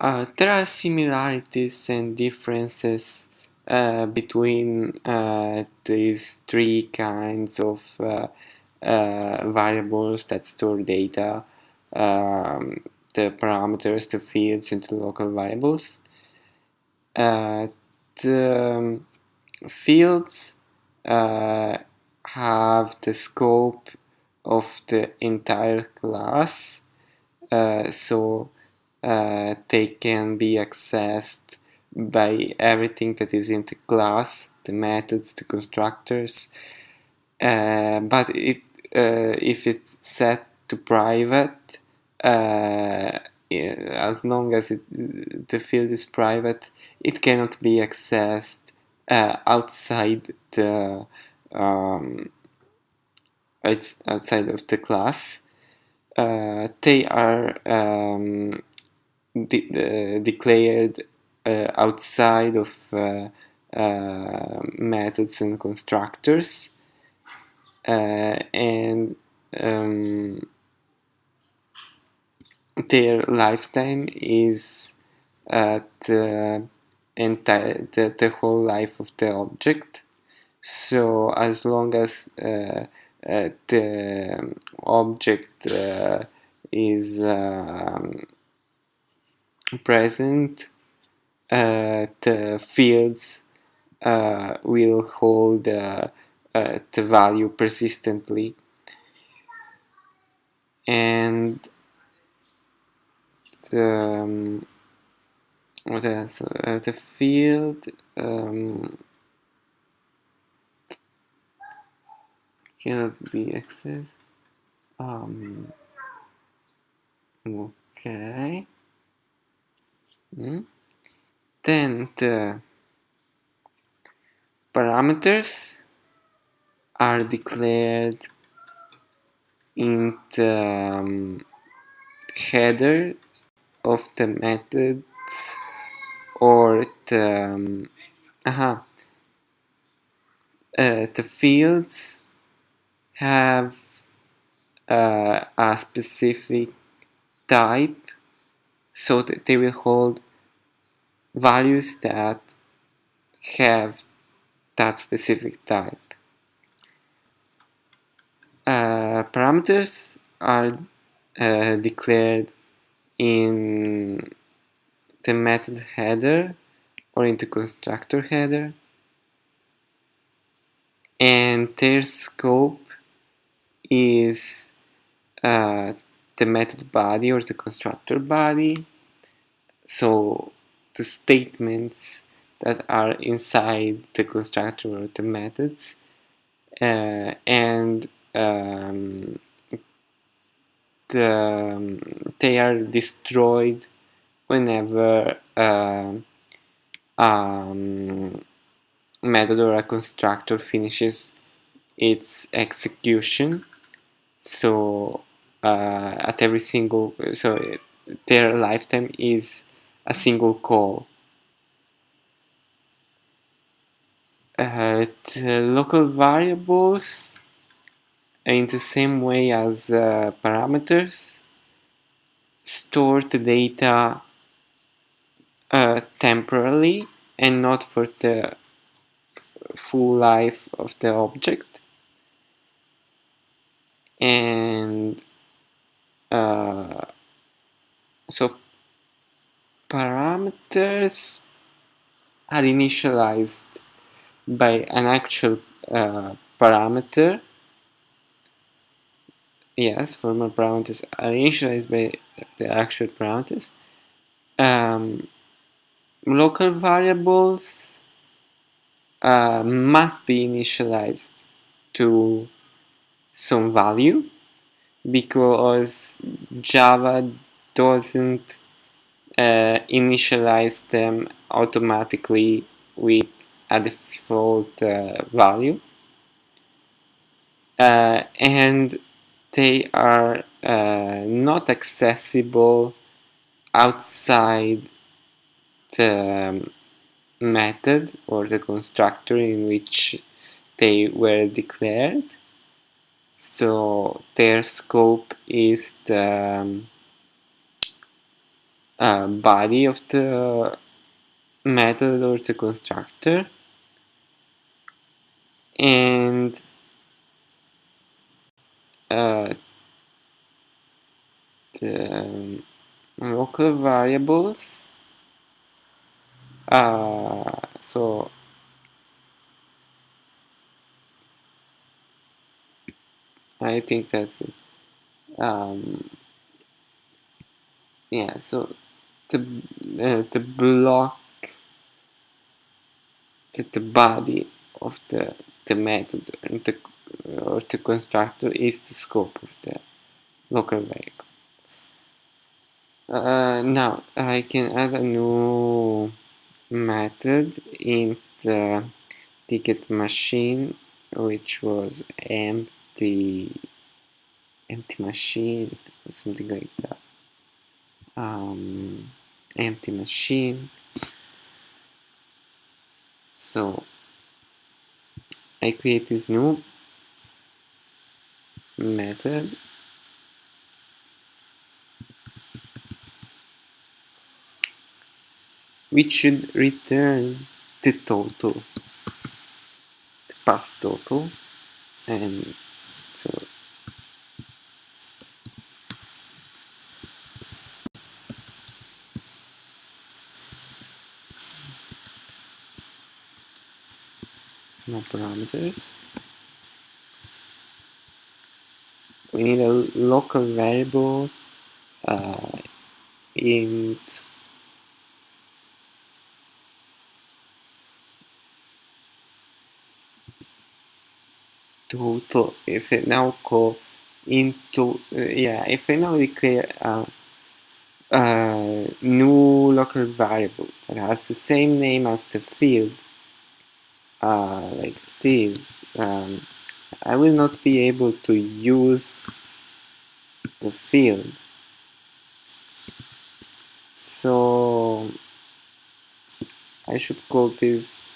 Uh, there are similarities and differences uh, between uh, these three kinds of uh, uh, variables that store data, um, the parameters, the fields, and the local variables. Uh, the um, fields have the scope of the entire class, so uh, they can be accessed by everything that is in the class, the methods, the constructors. Uh, but it, uh, if it's set to private, uh, as long as it, the field is private, it cannot be accessed uh, outside the um, it's outside of the class. Uh, they are um, de declared uh, outside of uh, uh, methods and constructors and um, their lifetime is the entire the, the whole life of the object. So as long as uh, uh, the object uh, is um, present uh, the fields uh, will hold uh, the value persistently and the, um, what else? The field um, cannot be accessed. Um, okay. Mm. Then the parameters are declared in the um, header of the methods or the um, uh, the fields have uh, a specific type so that they will hold values that have that specific type. Uh, parameters are uh, declared in the method header or in the constructor header and their scope is uh, the method body or the constructor body so the statements that are inside the constructor or the methods uh, and um, the, um, they are destroyed whenever uh, um, method or a constructor finishes its execution. So uh, at every single so their lifetime is a single call. Uh, local variables in the same way as uh, parameters. Store the data uh, temporarily and not for the full life of the object. And uh, so parameters are initialized by an actual uh, parameter. Yes formal parameters are initialized by the actual parameters. Um, local variables uh, must be initialized to some value because Java doesn't uh, initialize them automatically with a default uh, value. Uh, and they are uh, not accessible outside the method or the constructor in which they were declared. So their scope is the um, uh, body of the method or the constructor and uh, the local variables uh, so I think that's it. Um, yeah so the uh, the block the, the body of the the method and the or the constructor is the scope of the local variable uh, now I can add a new method in the ticket machine which was empty empty machine or something like that. Um, empty machine. So I create this new method. Which should return the total the past total. And so parameters. We need a local variable uh, int total. If I now call into uh, yeah if I now declare a, a new local variable that has the same name as the field uh, like this um, I will not be able to use the field. So I should call this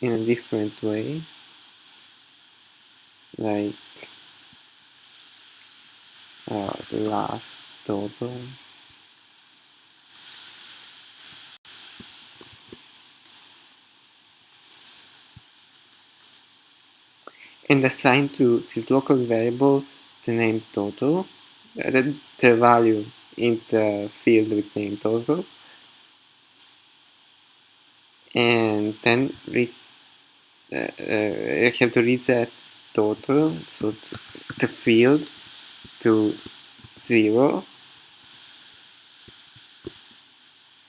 in a different way. Like uh, last total and assign to this local variable the name total the, the value in the field with name total and then uh, uh, I have to reset total so the field to 0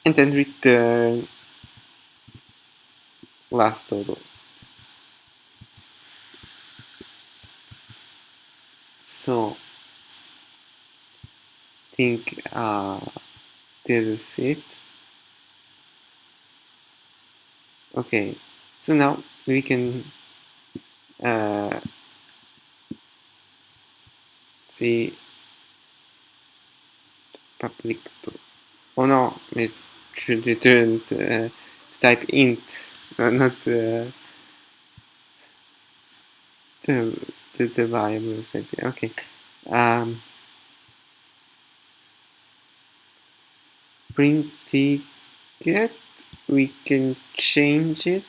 and then return last total so think uh, this is it. Okay so now we can uh, see public to oh no it should return uh, type int no, not uh, the, the, the variable okay. Um, print ticket we can change it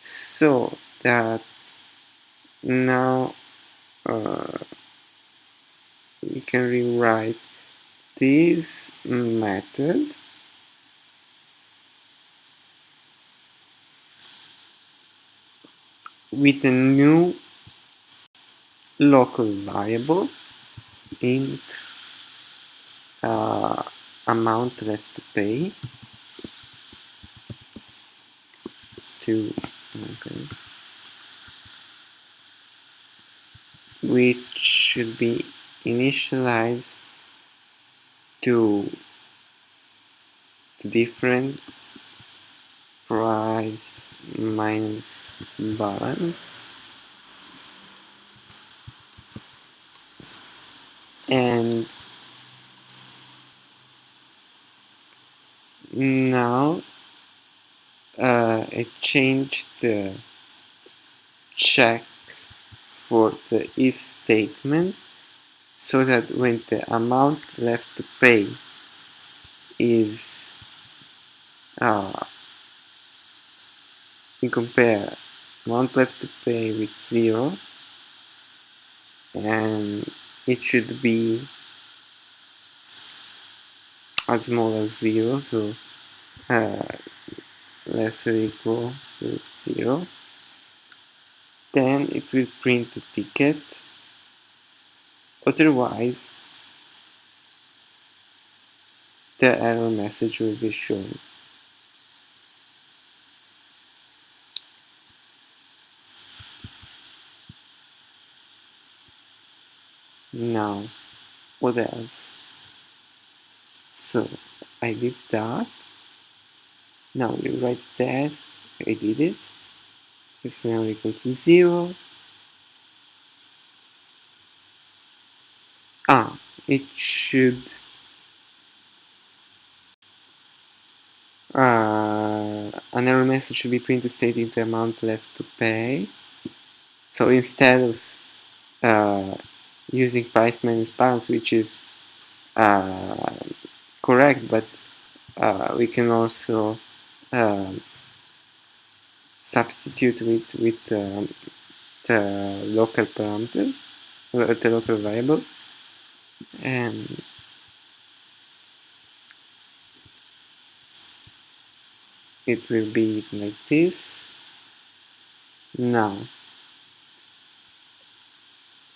so that now uh, we can rewrite this method. With a new local variable int uh, amount left to pay to okay which should be initialized to the difference price minus balance and now uh, I changed the check for the if statement so that when the amount left to pay is uh, we compare amount left to pay with zero and it should be as small as zero so uh, less or equal to zero. Then it will print the ticket. Otherwise the error message will be shown now what else. So I did that. Now we write test. I did it. It's now equal to zero. Ah it should uh, an error message should be printed stating the amount left to pay. So instead of uh, using price minus balance, which is uh, correct, but uh, we can also um, substitute with with um, the local parameter, uh, the local variable, and it will be like this. Now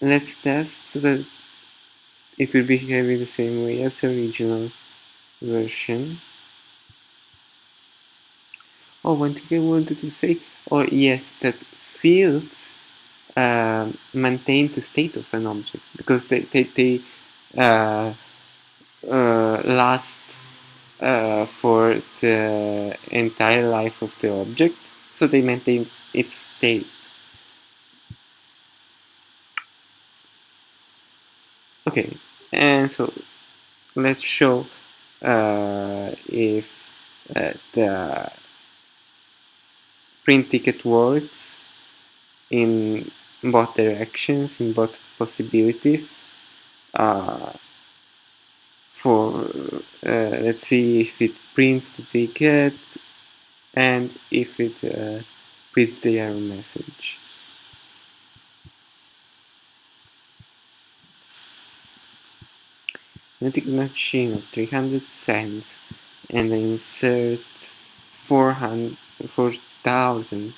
let's test so that it will behave in the same way as the original version. Oh, one thing I wanted to say, oh yes, that fields uh, maintain the state of an object because they, they, they uh, uh, last uh, for the entire life of the object, so they maintain its state. Okay, and so let's show uh, if uh, the print ticket works in both directions, in both possibilities. Uh, for uh, let's see if it prints the ticket and if it uh, prints the error message. Vending machine of 300 cents and insert 4,000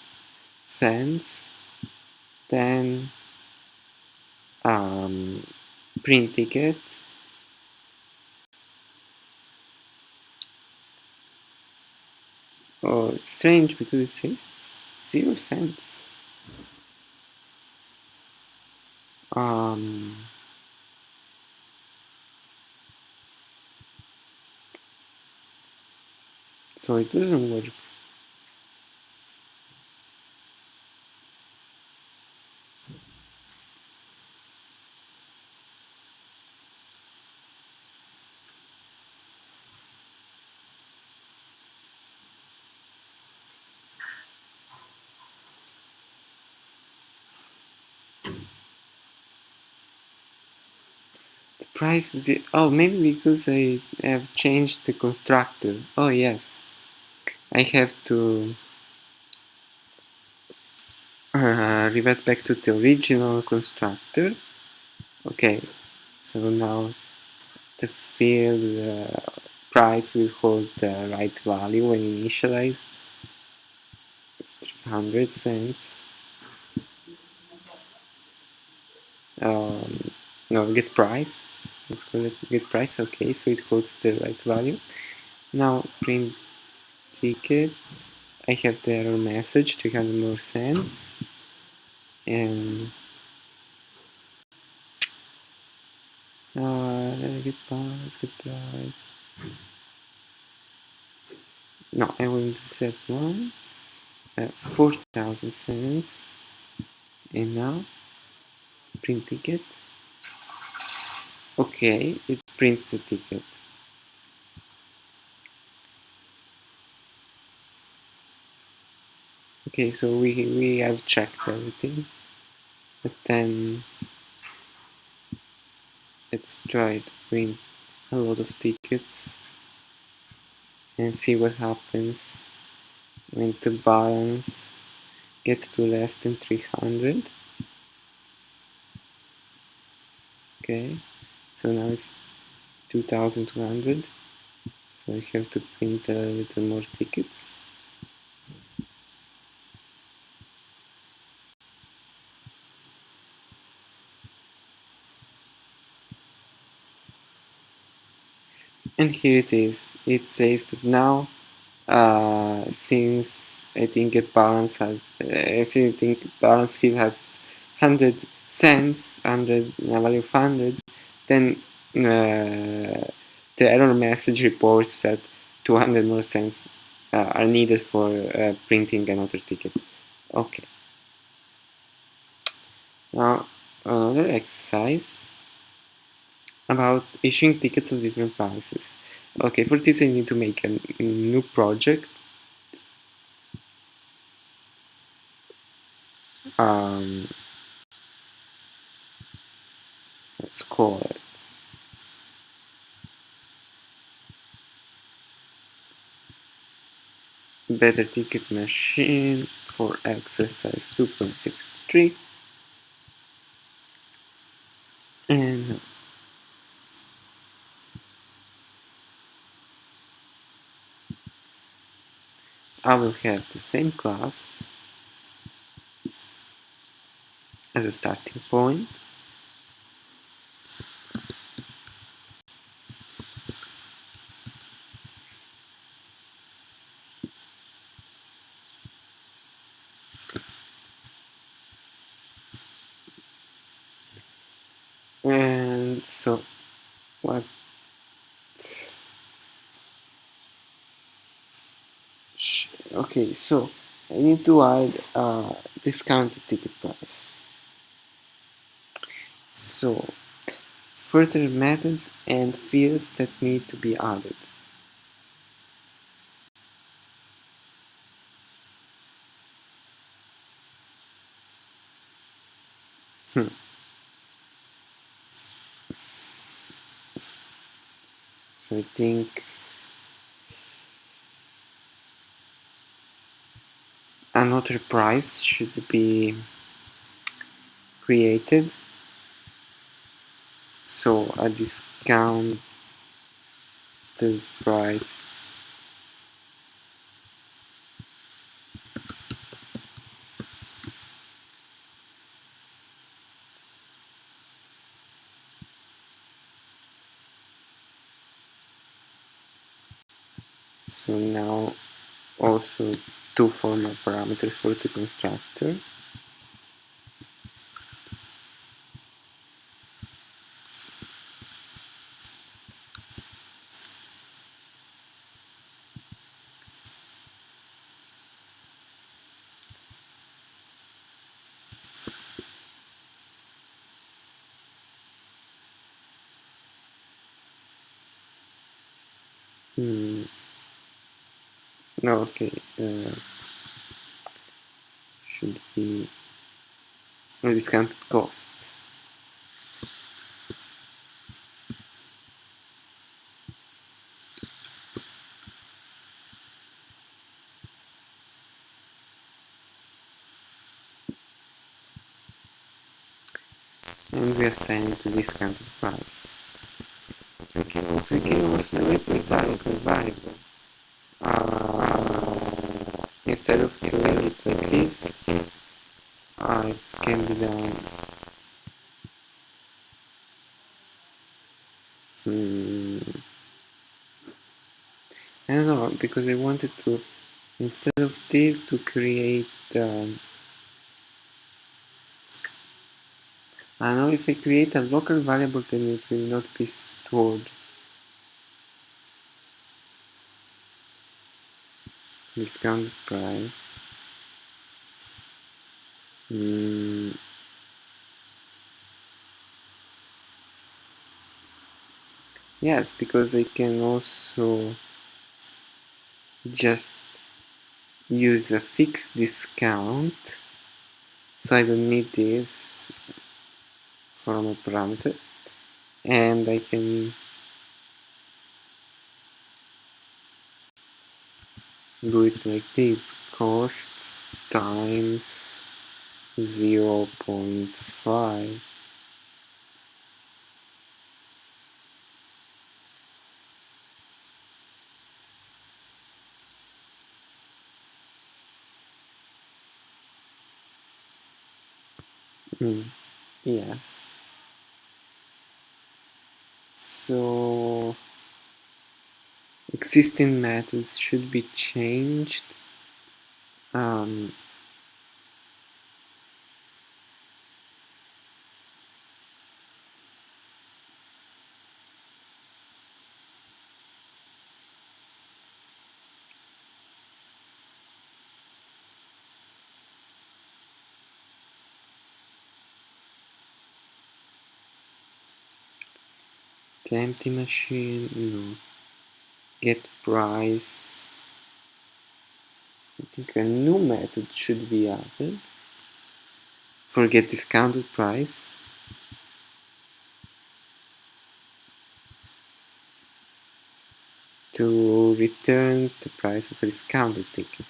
cents. Then um, print ticket. Oh it's strange because it says zero cents. Um, so it doesn't work. Price oh maybe because I have changed the constructor. Oh yes. I have to uh, revert back to the original constructor. Okay, so now the field uh, price will hold the right value when initialized. It's 300 cents. Um, no, get price. Let's call it get price. Okay, so it holds the right value. Now print ticket. I have the error message 300 more cents and uh, get price, get price no I will set one. Uh, 4000 cents. And now print ticket. Okay it prints the ticket okay so we we have checked everything. But then let's try to print a lot of tickets and see what happens when the balance gets to less than 300 okay so now it's 2200 so I have to print a little more tickets and here it is. It says that now uh, since I think a balance has uh, I think balance field has 100 cents 100 a value of 100 then uh, the error message reports that 200 more cents uh, are needed for uh, printing another ticket. Okay. Now another exercise about issuing tickets of different prices. Okay, for this I need to make a new project. Um, let's call it better ticket machine for exercise 2.63 and I will have the same class as a starting point and so what okay so I need to add a discounted ticket price so further methods and fields that need to be added hmm. so I think another price should be created. So a discount the price so now also two formal parameters for the constructor. Hmm. No, okay. Uh, should be a discounted cost. And we assign it to discounted price. We can also, we can also with variable variable. Uh, instead of instead of like this, this uh, it can be done. Hmm. I don't know because I wanted to instead of this to create. Um, I know if I create a local variable then it will not be stored. Discount price. Mm. Yes, because I can also just use a fixed discount so I don't need this from a parameter and I can do it like this cost times 0 0.5 mm, yes. So existing methods should be changed um, the empty machine no get price. I think a new method should be added for get discounted price. To return the price of a discounted ticket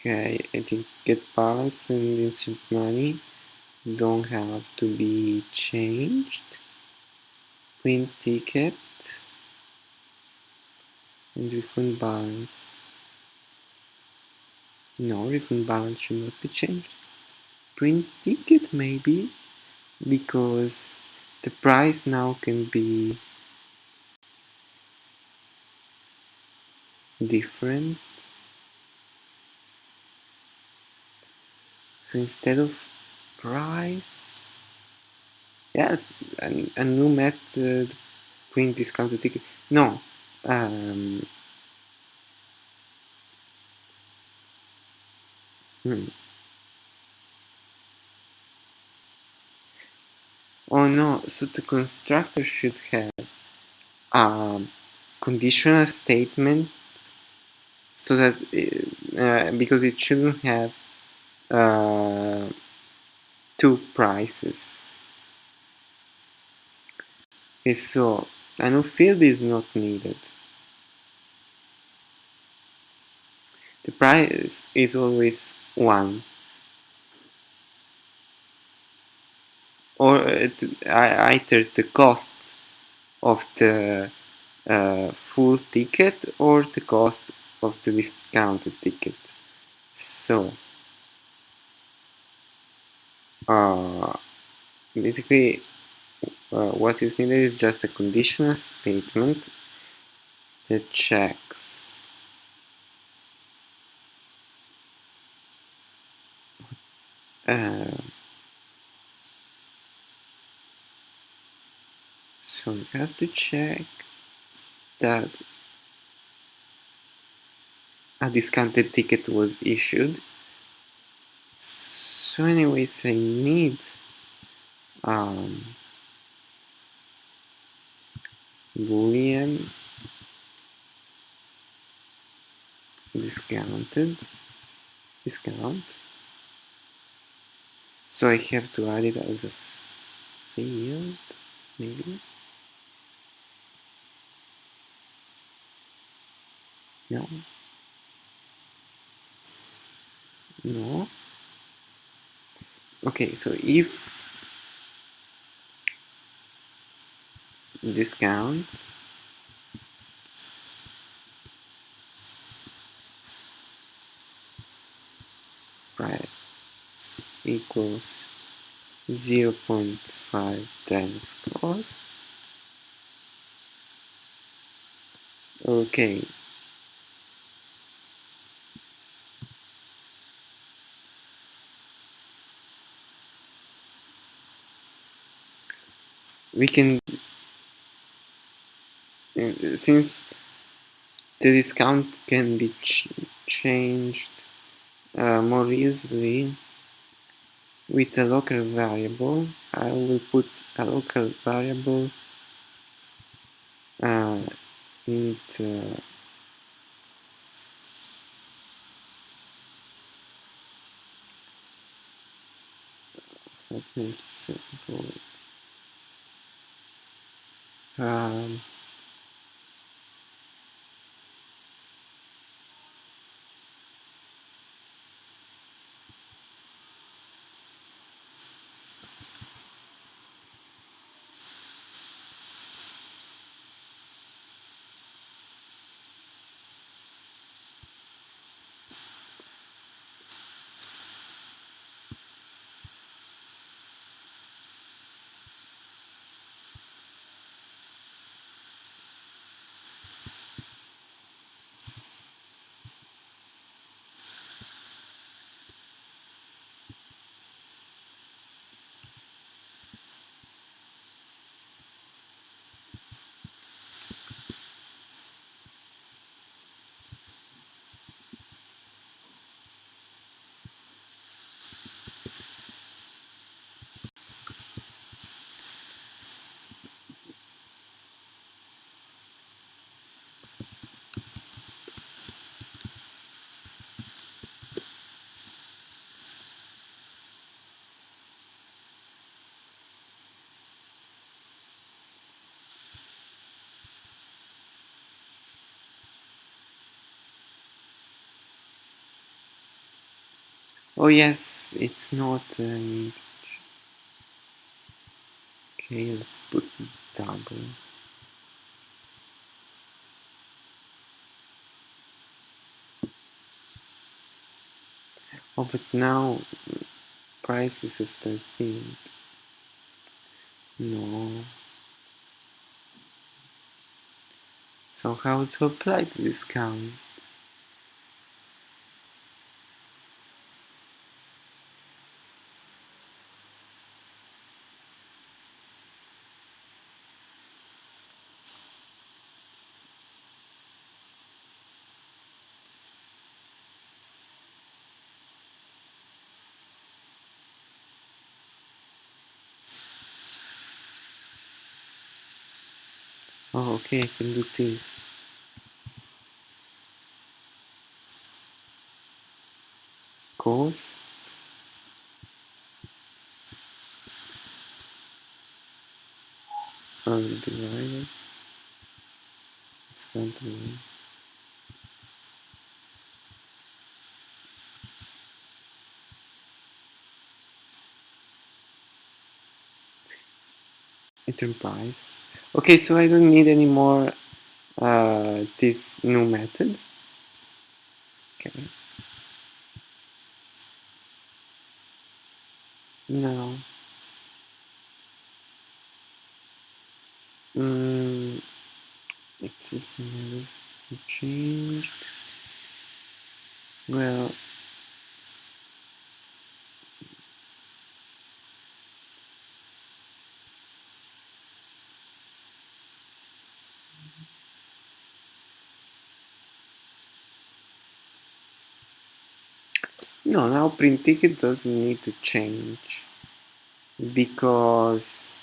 okay I think get balance and insert money don't have to be changed. Print ticket and refund balance. No refund balance should not be changed. Print ticket maybe because the price now can be different so instead of price yes a, new method print discounted ticket no um, hmm. oh no so the constructor should have a conditional statement so that uh, because it shouldn't have uh, two prices. Okay so a new field is not needed. The price is always one. Or either the cost of the uh, full ticket or the cost of the discounted ticket. So uh, basically uh, what is needed is just a conditional statement that checks. Uh, so it has to check that a discounted ticket was issued so anyways I need um, boolean discounted discount. So I have to add it as a field maybe? No. No okay so if discount price equals 0 0.5 times cost. Okay we can uh, since the discount can be ch changed uh, more easily with a local variable I will put a local variable uh, into let me simple um, oh yes it's not an okay let's put double. Oh but now prices of 13 no. So how to apply the discount oh okay I can do this cost divided it's going to be return price okay so I don't need anymore uh, this new method. Okay. Now mm, existing changed. Well no now print ticket doesn't need to change because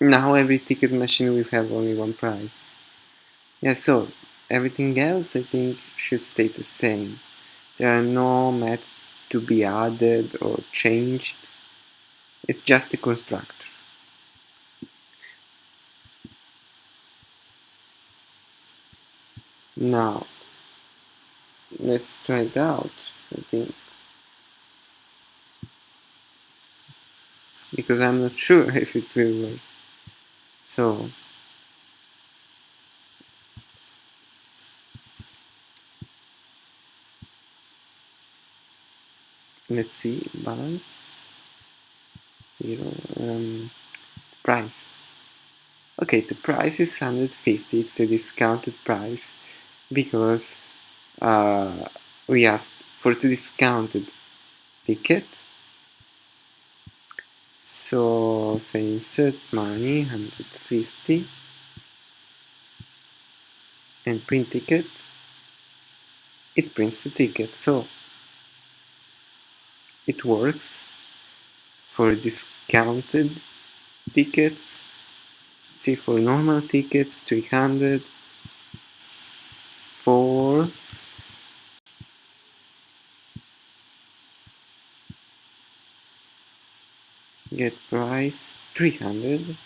now every ticket machine will have only one price. Yeah so everything else I think should stay the same. There are no methods to be added or changed. It's just a constructor now let's try it out I think. Because I'm not sure if it will work. So let's see balance zero um, price. Okay the price is 150 it's the discounted price because uh, we asked for the discounted ticket. So if I insert money 150 and print ticket. It prints the ticket. So it works for discounted tickets. See for normal tickets 300 for get price 300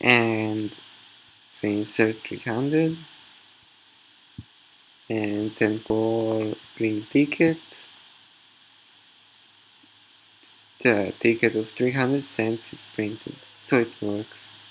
and insert 300 and for print ticket. The ticket of 300 cents is printed so it works